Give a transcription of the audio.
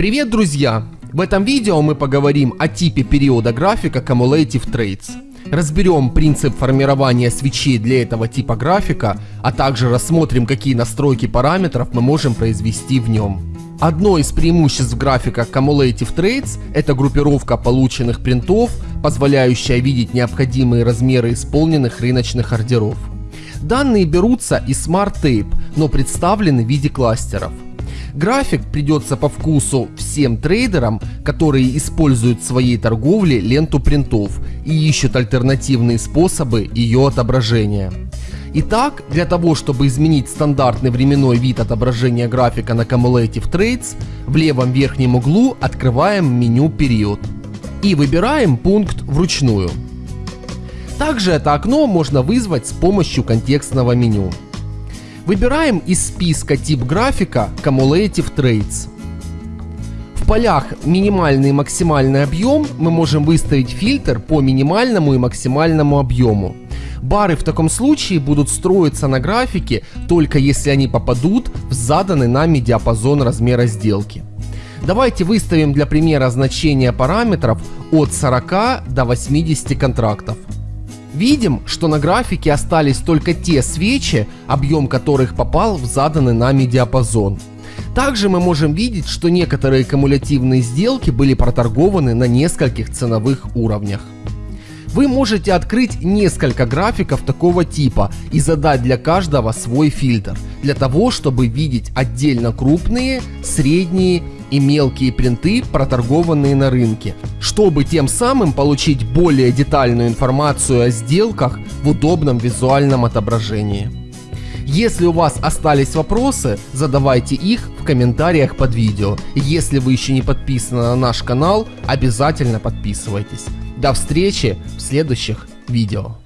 Привет, друзья! В этом видео мы поговорим о типе периода графика Cumulative Trades. Разберем принцип формирования свечей для этого типа графика, а также рассмотрим, какие настройки параметров мы можем произвести в нем. Одно из преимуществ графика Cumulative Trades – это группировка полученных принтов, позволяющая видеть необходимые размеры исполненных рыночных ордеров. Данные берутся из Smart Tape, но представлены в виде кластеров. График придется по вкусу всем трейдерам, которые используют в своей торговле ленту принтов и ищут альтернативные способы ее отображения. Итак, для того, чтобы изменить стандартный временной вид отображения графика на Cumulative Trades, в левом верхнем углу открываем меню «Период» и выбираем пункт «Вручную». Также это окно можно вызвать с помощью контекстного меню. Выбираем из списка тип графика Cumulative Trades. В полях минимальный и максимальный объем мы можем выставить фильтр по минимальному и максимальному объему. Бары в таком случае будут строиться на графике только если они попадут в заданный нами диапазон размера сделки. Давайте выставим для примера значение параметров от 40 до 80 контрактов. Видим, что на графике остались только те свечи, объем которых попал в заданный нами диапазон. Также мы можем видеть, что некоторые кумулятивные сделки были проторгованы на нескольких ценовых уровнях. Вы можете открыть несколько графиков такого типа и задать для каждого свой фильтр, для того, чтобы видеть отдельно крупные, средние и мелкие принты, проторгованные на рынке, чтобы тем самым получить более детальную информацию о сделках в удобном визуальном отображении. Если у вас остались вопросы, задавайте их в комментариях под видео. Если вы еще не подписаны на наш канал, обязательно подписывайтесь. До встречи в следующих видео.